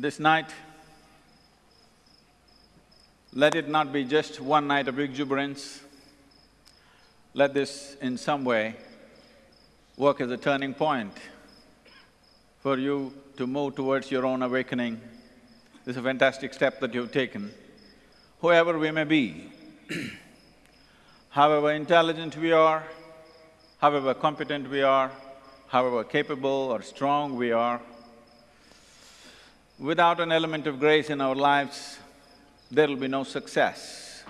This night, let it not be just one night of exuberance. Let this in some way work as a turning point for you to move towards your own awakening. This is a fantastic step that you've taken. Whoever we may be, however intelligent we are, however competent we are, however capable or strong we are, without an element of grace in our lives, there will be no success.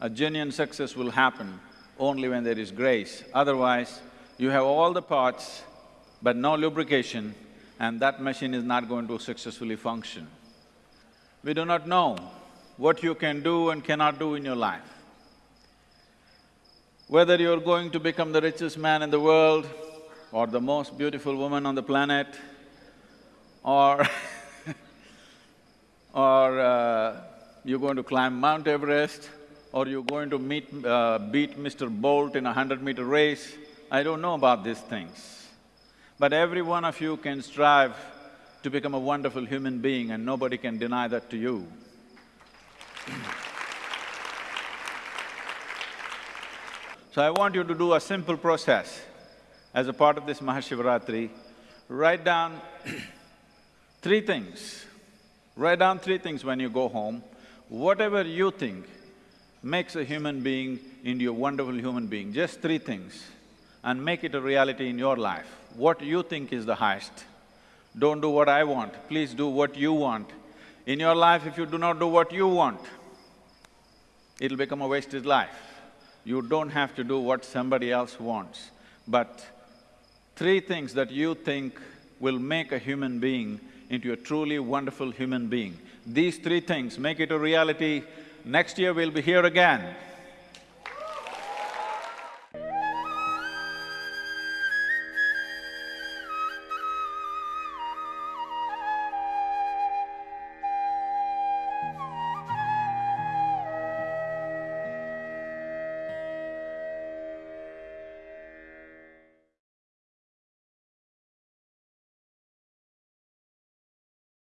A genuine success will happen only when there is grace. Otherwise, you have all the parts but no lubrication and that machine is not going to successfully function. We do not know what you can do and cannot do in your life. Whether you're going to become the richest man in the world or the most beautiful woman on the planet or or uh, you're going to climb Mount Everest or you're going to meet… Uh, beat Mr. Bolt in a hundred-meter race, I don't know about these things. But every one of you can strive to become a wonderful human being and nobody can deny that to you. So I want you to do a simple process as a part of this Mahashivaratri. Write down three things. Write down three things when you go home. Whatever you think makes a human being into a wonderful human being, just three things, and make it a reality in your life. What you think is the highest. Don't do what I want, please do what you want. In your life, if you do not do what you want, it'll become a wasted life. You don't have to do what somebody else wants, but three things that you think will make a human being into a truly wonderful human being. These three things, make it a reality. Next year we'll be here again.